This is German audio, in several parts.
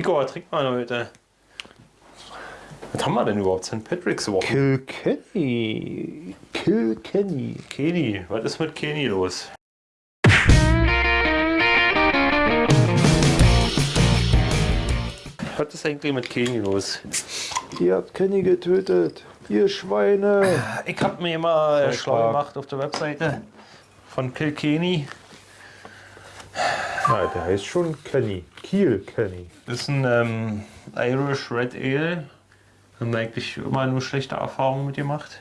Rico, was trinkt man heute? Was haben wir denn überhaupt? St. Patrick's Woche? Kilkenny. Kilkenny. Kenny, was ist mit Kenny los? Was ist eigentlich mit Kenny los? Ihr habt Kenny getötet. Ihr Schweine. Ich habe mir immer schlau gemacht auf der Webseite von Kilkenny. Ja, der heißt schon Kenny. Kiel Kenny. Das ist ein ähm, Irish Red Ale. Haben wir eigentlich immer nur schlechte Erfahrungen mit gemacht.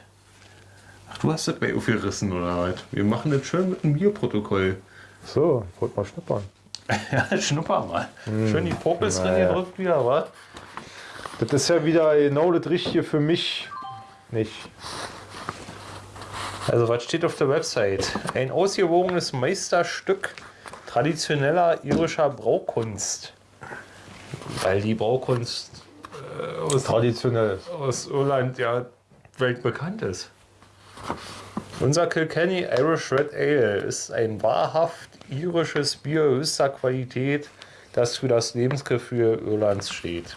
Ach, du hast das bei aufgerissen oder was? Wir machen das schön mit einem Bierprotokoll. So, wollt mal schnuppern. Ja, schnupper mal. Schön die Popels drin gedrückt wieder, was? Das ist ja wieder genau das Richtige für mich. Nicht. Also was steht auf der Website? Ein ausgewogenes Meisterstück traditioneller irischer Braukunst. Weil die Braukunst äh, aus, Traditionell. aus Irland ja weltbekannt ist. Unser Kilkenny Irish Red Ale ist ein wahrhaft irisches Bier höchster Qualität, das für das Lebensgefühl Irlands steht.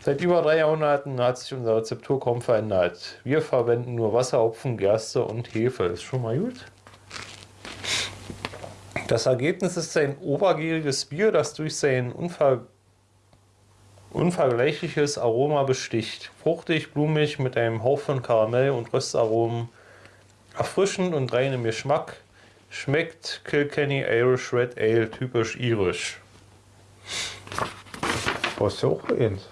Seit über drei Jahrhunderten hat sich unser Rezeptur kaum verändert. Wir verwenden nur Wasser, Hopfen, Gerste und Hefe. Ist schon mal gut. Das Ergebnis ist ein obergieriges Bier, das durch sein unver unvergleichliches Aroma besticht. Fruchtig, blumig, mit einem Hauch von Karamell und Röstaromen. Erfrischend und rein im Geschmack. Schmeckt Kilkenny Irish Red Ale typisch irisch. Brauchst du auch eins?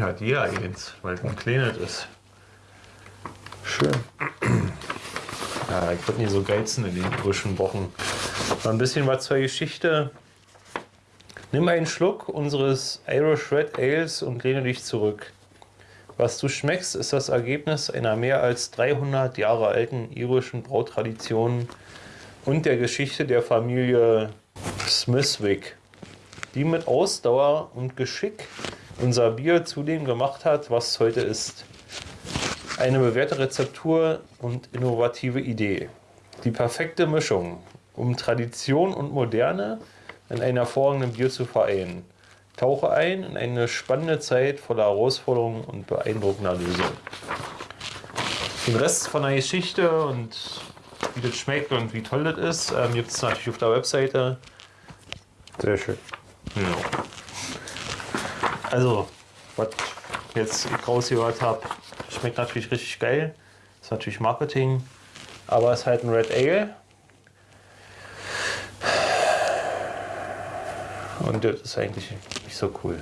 Ja, die ja eins, weil es ein kleines ist. Schön. Ja, ich würde nie so geizen in den irischen Wochen. Ein bisschen was zur Geschichte. Nimm einen Schluck unseres Irish Red Ales und lehne dich zurück. Was du schmeckst, ist das Ergebnis einer mehr als 300 Jahre alten irischen Brautradition und der Geschichte der Familie Smithwick, die mit Ausdauer und Geschick unser Bier zu dem gemacht hat, was es heute ist. Eine bewährte Rezeptur und innovative Idee. Die perfekte Mischung, um Tradition und Moderne in einem hervorragenden Bier zu vereinen. Tauche ein in eine spannende Zeit voller Herausforderungen und beeindruckender Lösungen. Den Rest von der Geschichte und wie das schmeckt und wie toll das ist, ähm, gibt es natürlich auf der Webseite. Sehr schön. Ja. Also, was jetzt ich rausgehört habe, schmeckt natürlich richtig geil. Ist natürlich Marketing, aber es ist halt ein Red Ale. Und das ist eigentlich nicht so cool.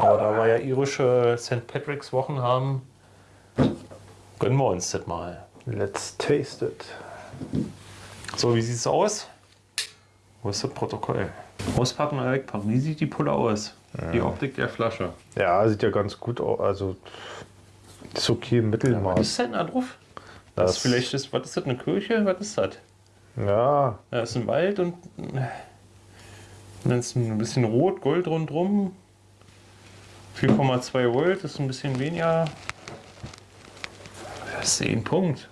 Aber da wir ja irische St. Patrick's Wochen haben, gönnen wir uns das mal. Let's taste it. So, wie sieht es aus? Wo ist das Protokoll? Auspacken oder wegpacken? Wie sieht die Pulle aus? Die Optik der Flasche. Ja, sieht ja ganz gut aus. Also ist okay im Was Mittelmaß. ist denn da drauf? Das, Das- ist vielleicht ist, was ist das, eine Kirche? Was ist das? Ja, Da ist ein Wald und dann ist ein bisschen rot, Gold rundrum. 4,2 Volt ist ein bisschen weniger. Das ist ein Punkt.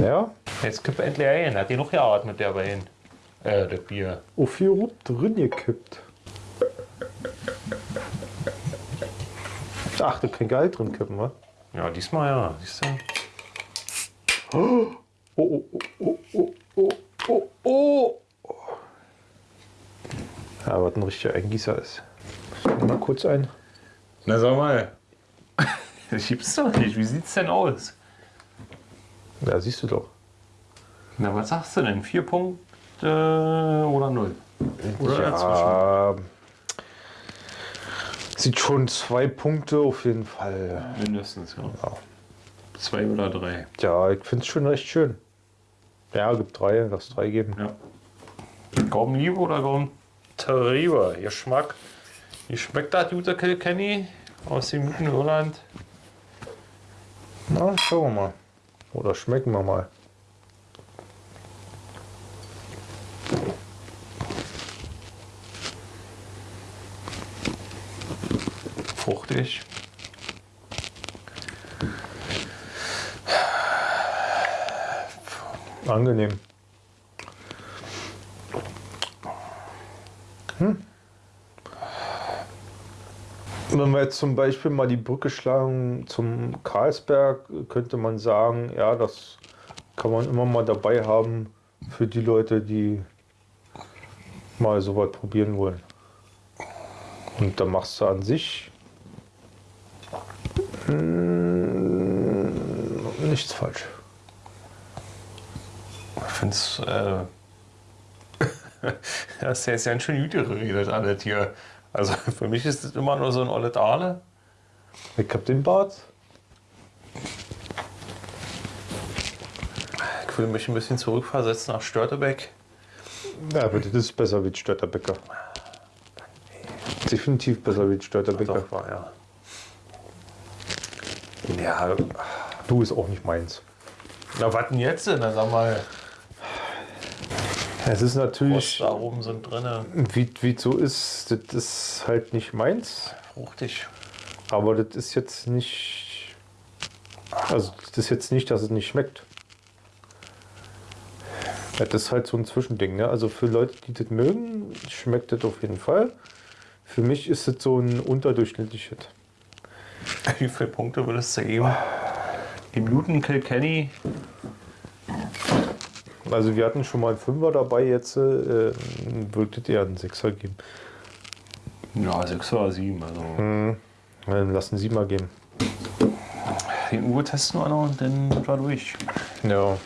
ja. Jetzt kipp endlich ein. Hat die noch geatmet, der Wein? Äh, das Bier. Oh, viel Rot drin gekippt. Ach, da kein Gehalt drin kippen, wa? Ja, diesmal ja. Siehst du? Oh, oh, oh, oh, oh, oh, oh, oh. Ja, was ein richtiger Eingießer ist. Mal kurz ein. Na sag mal. Das gibt's doch nicht. Wie sieht's denn aus? Ja, siehst du doch. Na, was sagst du denn? Vier Punkte oder null? Oder ja, sieht schon zwei Punkte auf jeden Fall. Mindestens, ja. Ja, Zwei oder drei. ja ich finde es schon recht schön. Ja, gibt drei, lass drei geben. Ja. Gaumen Liebe oder Gaumen Terrible? Geschmack. Wie schmeckt das gute Kilkenny aus dem guten Irland? Na, schauen wir mal. Oder schmecken wir mal. Fruchtig. Angenehm. Wenn wir jetzt zum Beispiel mal die Brücke schlagen zum Karlsberg, könnte man sagen, ja, das kann man immer mal dabei haben für die Leute, die mal so was probieren wollen. Und da machst du an sich mm, nichts falsch. Ich finde es. Äh, das ist ja jetzt ganz schön gut geredet, alles hier. Also für mich ist das immer nur so ein Olle Aale. Ich hab den Bart. Ich will mich ein bisschen zurückversetzen nach Störtebeck. Ja, aber das ist besser wie Störterbecker. Definitiv besser wie Störterbecker. Doch, war ja. Ja, Du ist auch nicht meins. na was denn jetzt denn? Dann sag mal, Es ist natürlich, Ostaromen sind drin. wie wie es so ist, das ist halt nicht meins. Fruchtig. Aber das ist jetzt nicht. Also, das ist jetzt nicht, dass es nicht schmeckt. Ja, Das ist halt so ein Zwischending. Ne? Also für Leute, die das mögen, schmeckt das auf jeden Fall. Für mich ist das so ein unterdurchschnittliches. Wie viele Punkte würdest du geben? Im Newton Kilkenny. Also wir hatten schon mal einen Fünfer dabei, jetzt äh, würde das eher einen Sechser geben. Ja, 6 oder 7. Also. Dann lassen Sie mal gehen. Den Uhr testen wir noch und dann sind wir durch. Ja.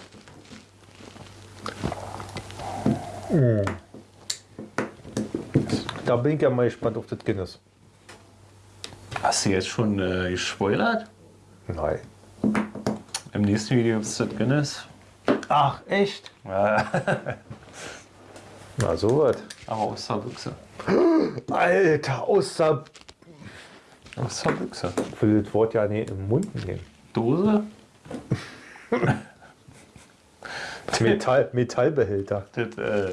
Da bin ich ja mal gespannt auf das Guinness. Hast du jetzt schon äh, gespoilert? Nein. Im nächsten Video gibt es das Guinness. Ach, echt? Ja, Na, so was. aber aus der Büchse. Alter, außer. Aus der Büchse. Ich will das Wort ja nicht im Mund nehmen. Dose? Metall, Metallbehälter. Das, äh,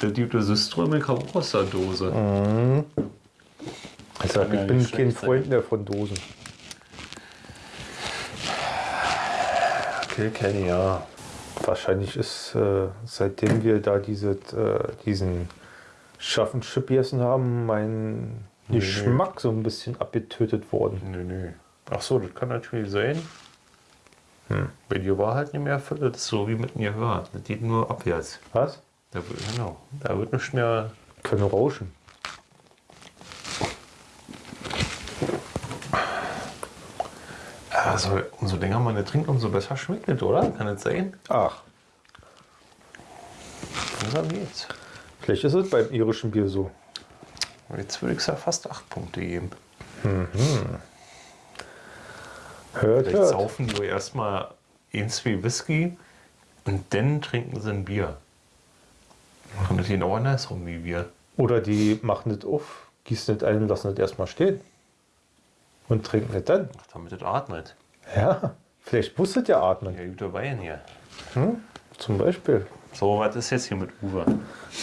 das gute Syströme kam auch aus der Dose. Also, Kann ja ich bin kein Freund mehr von Dosen. Kilkenny, ja. Wahrscheinlich ist, äh, seitdem wir da diese, äh, diesen scharfen Chip gegessen haben, mein Nee, Geschmack so ein bisschen abgetötet worden. Nö, nö. Ach so, das kann natürlich sein. Bei dir war halt nicht mehr ist so wie mit mir hört. Das geht nur abwärts. Was? Da genau. Da wird nicht mehr. Können rauschen. Also, umso länger man das trinkt, umso besser schmeckt es, oder? Kann das sein? Ach, Langsam geht's. vielleicht ist es beim irischen Bier so. Jetzt würde ich ja fast 8 Punkte geben. Hört, Vielleicht hört. saufen die erstmal ein, zwei Whisky und dann trinken sie ein Bier. Und das genau andersrum wie wir. Oder die machen das auf, gießen das ein und lassen das erstmal stehen. Und trinken das dann. Damit das atmet. Ja, vielleicht das ja atmen. Ja, guter Wein hier. Zum Beispiel. So, was ist jetzt hier mit Uwe?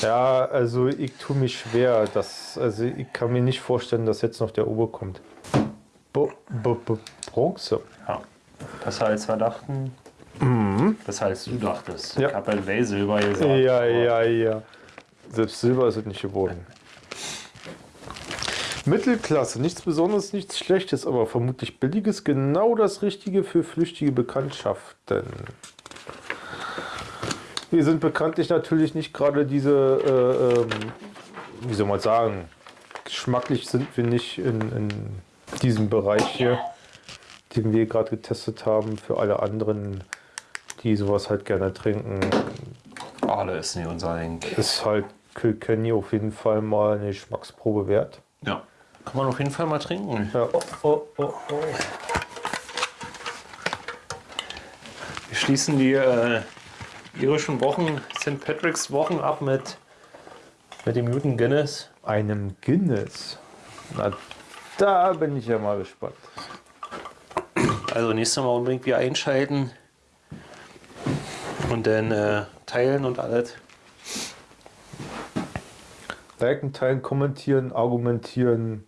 Ja, also ich tue mich schwer. Dass, also ich kann mir nicht vorstellen, dass jetzt noch der Ober kommt. Bo, bo, bo, Bronze. Ja. Besser als wir dachten. Besser als du dachtest. Ja. Ich habe halt Silber gesagt. Ja, ja, ja. Selbst Silber ist es nicht geworden. Mittelklasse, nichts Besonderes, nichts Schlechtes, aber vermutlich billiges, genau das Richtige für flüchtige Bekanntschaften. Wir sind bekanntlich natürlich nicht gerade diese, äh, ähm, wie soll man sagen, geschmacklich sind wir nicht in, in diesem Bereich hier, den wir gerade getestet haben. Für alle anderen, die sowas halt gerne trinken, Alle ist nicht unser Ding. ist halt Kilkenny auf jeden Fall mal eine Geschmacksprobe wert. Ja. Kann man auf jeden Fall mal trinken. Ja, oh, oh, oh, oh. Wir schließen die äh, irischen Wochen, St. Patrick's Wochen ab mit, mit dem Newton Guinness. Einem Guinness. Na, da bin ich ja mal gespannt. Also nächstes Mal unbedingt wieder einschalten und dann äh, teilen und alles. Liken, teilen, kommentieren, argumentieren.